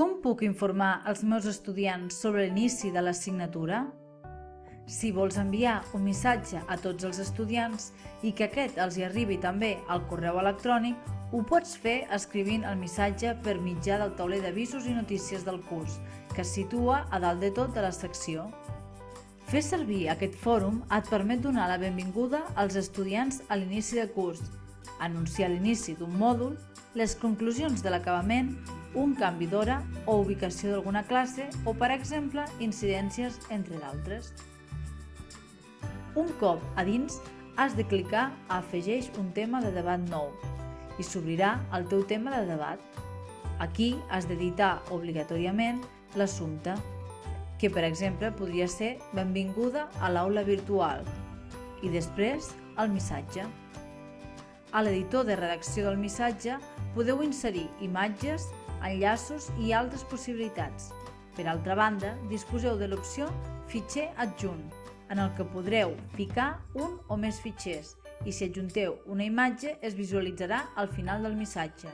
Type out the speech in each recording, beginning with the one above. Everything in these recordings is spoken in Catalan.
Com puc informar els meus estudiants sobre l'inici de l'assignatura? Si vols enviar un missatge a tots els estudiants i que aquest els hi arribi també al correu electrònic, ho pots fer escrivint el missatge per mitjà del tauler d'avisos i notícies del curs, que es situa a dalt de tot de la secció. Fer servir aquest fòrum et permet donar la benvinguda als estudiants a l'inici de curs, anunciar l'inici d'un mòdul, les conclusions de l'acabament, un canvi d'hora o ubicació d'alguna classe o, per exemple, incidències, entre d'altres. Un cop a dins, has de clicar a Afegeix un tema de debat nou i s'obrirà el teu tema de debat. Aquí has d'editar obligatòriament l'assumpte, que per exemple podria ser Benvinguda a l'aula virtual i després el missatge. A l'editor de redacció del missatge podeu inserir imatges, enllaços i altres possibilitats. Per altra banda, disposeu de l'opció Fitxer adjunt, en el que podreu ficar un o més fitxers i si adjunteu una imatge es visualitzarà al final del missatge.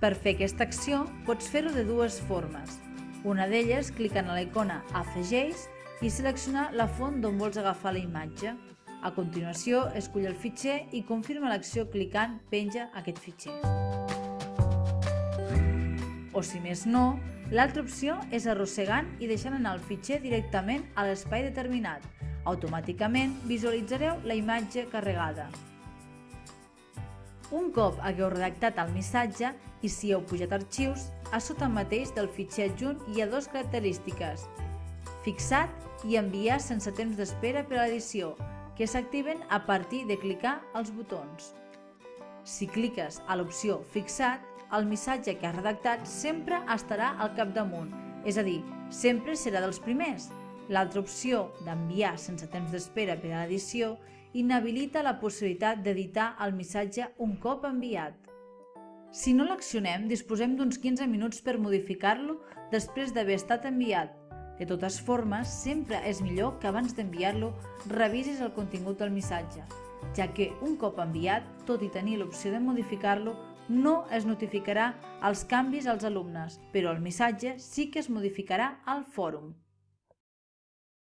Per fer aquesta acció pots fer-ho de dues formes. Una d'elles clicant a la icona Afegeix i seleccionar la font d'on vols agafar la imatge. A continuació, escull el fitxer i confirma l'acció clicant Penja aquest fitxer. O si més no, l'altra opció és arrossegant i deixant anar el fitxer directament a l'espai determinat. Automàticament visualitzareu la imatge carregada. Un cop hagueu redactat el missatge i si heu pujat arxius, a sota mateix del fitxer adjunt hi ha dues característiques. Fixat i enviar sense temps d'espera per a l'edició, que s'activen a partir de clicar els botons. Si cliques a l'opció Fixat, el missatge que has redactat sempre estarà al capdamunt, és a dir, sempre serà dels primers. L'altra opció d'enviar sense temps d'espera per a l'edició inhabilita la possibilitat d'editar el missatge un cop enviat. Si no l'accionem, disposem d'uns 15 minuts per modificar-lo després d'haver estat enviat. De totes formes, sempre és millor que abans d'enviar-lo revisis el contingut del missatge, ja que un cop enviat, tot i tenir l'opció de modificar-lo, no es notificarà els canvis als alumnes, però el missatge sí que es modificarà al fòrum.